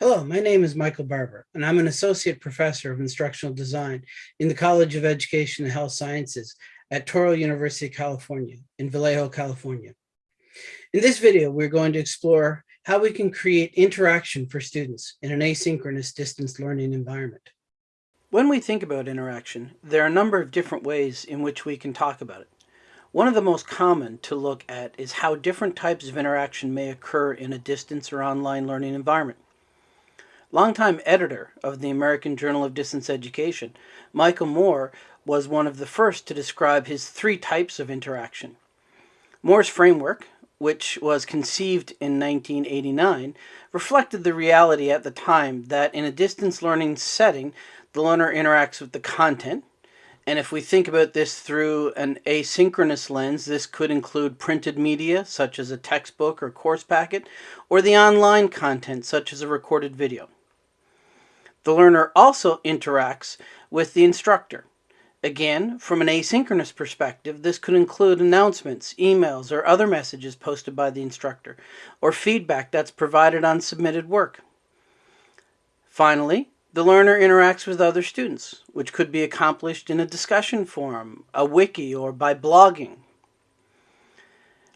Hello, my name is Michael Barbour, and I'm an associate professor of instructional design in the College of Education and Health Sciences at Touro University California in Vallejo, California. In this video, we're going to explore how we can create interaction for students in an asynchronous distance learning environment. When we think about interaction, there are a number of different ways in which we can talk about it. One of the most common to look at is how different types of interaction may occur in a distance or online learning environment. Longtime editor of the American Journal of Distance Education, Michael Moore was one of the first to describe his three types of interaction. Moore's framework, which was conceived in 1989, reflected the reality at the time that in a distance learning setting, the learner interacts with the content. And if we think about this through an asynchronous lens, this could include printed media, such as a textbook or course packet, or the online content, such as a recorded video. The learner also interacts with the instructor. Again, from an asynchronous perspective, this could include announcements, emails, or other messages posted by the instructor, or feedback that's provided on submitted work. Finally, the learner interacts with other students, which could be accomplished in a discussion forum, a wiki, or by blogging.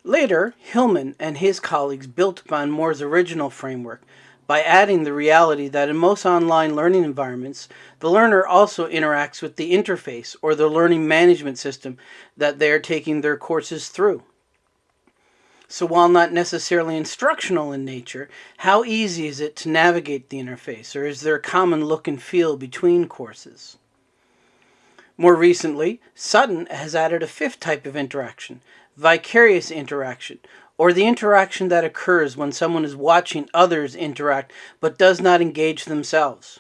Later, Hillman and his colleagues built upon Moore's original framework by adding the reality that in most online learning environments, the learner also interacts with the interface or the learning management system that they are taking their courses through. So while not necessarily instructional in nature, how easy is it to navigate the interface, or is there a common look and feel between courses? More recently, Sutton has added a fifth type of interaction, vicarious interaction, or the interaction that occurs when someone is watching others interact but does not engage themselves.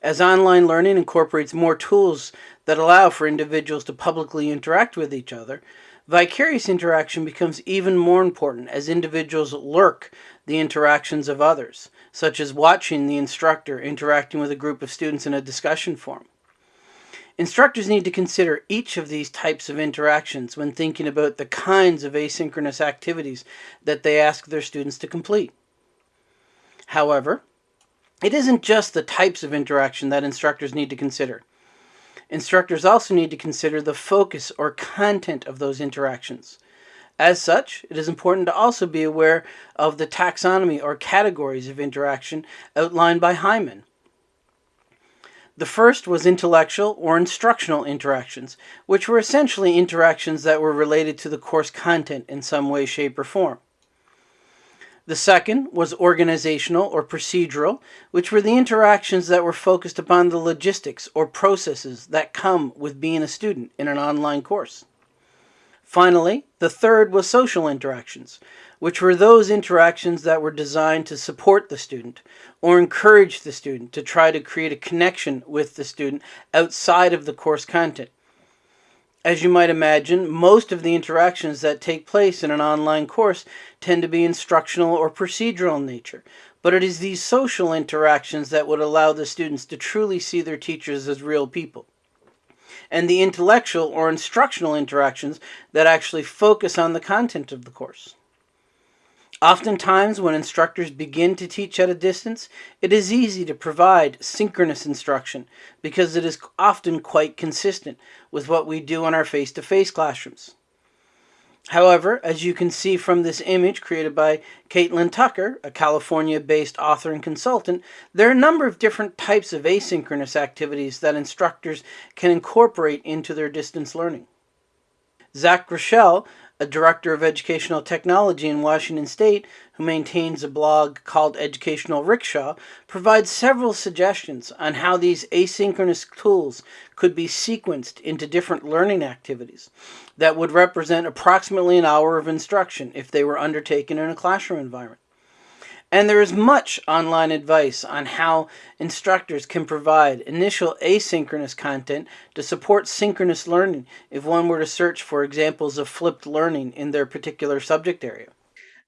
As online learning incorporates more tools that allow for individuals to publicly interact with each other, vicarious interaction becomes even more important as individuals lurk the interactions of others, such as watching the instructor interacting with a group of students in a discussion forum. Instructors need to consider each of these types of interactions when thinking about the kinds of asynchronous activities that they ask their students to complete. However, it isn't just the types of interaction that instructors need to consider. Instructors also need to consider the focus or content of those interactions. As such, it is important to also be aware of the taxonomy or categories of interaction outlined by Heinemann. The first was intellectual or instructional interactions, which were essentially interactions that were related to the course content in some way, shape, or form. The second was organizational or procedural, which were the interactions that were focused upon the logistics or processes that come with being a student in an online course. Finally, the third was social interactions, which were those interactions that were designed to support the student or encourage the student to try to create a connection with the student outside of the course content. As you might imagine, most of the interactions that take place in an online course tend to be instructional or procedural in nature, but it is these social interactions that would allow the students to truly see their teachers as real people and the intellectual or instructional interactions that actually focus on the content of the course. Oftentimes, when instructors begin to teach at a distance, it is easy to provide synchronous instruction because it is often quite consistent with what we do in our face-to-face -face classrooms. However, as you can see from this image created by Catlin Tucker, a California-based author and consultant, there are a number of different types of asynchronous activities that instructors can incorporate into their distance learning. Zach Groshell a director of educational technology in Washington State who maintains a blog called Educational Rickshaw, provides several suggestions on how these asynchronous tools could be sequenced into different learning activities that would represent approximately an hour of instruction if they were undertaken in a classroom environment. And there is much online advice on how instructors can provide initial asynchronous content to support synchronous learning if one were to search for examples of flipped learning in their particular subject area.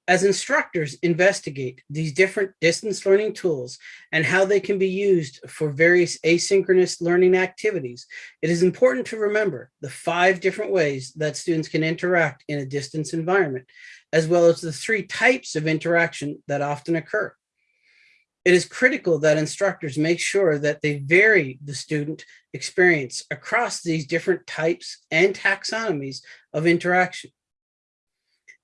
As instructors investigate these different distance learning tools and how they can be used for various asynchronous learning activities, it is important to remember the five different ways that students can interact in a distance environment as well as the three types of interaction that often occur. It is critical that instructors make sure that they vary the student experience across these different types and taxonomies of interaction.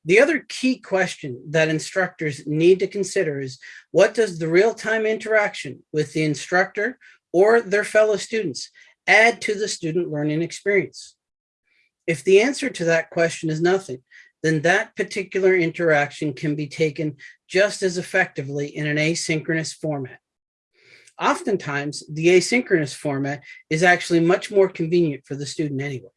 The other key question that instructors need to consider is what does the real-time interaction with the instructor or their fellow students add to the student learning experience? If the answer to that question is nothing, then that particular interaction can be taken just as effectively in an asynchronous format. Oftentimes, the asynchronous format is actually much more convenient for the student anyway.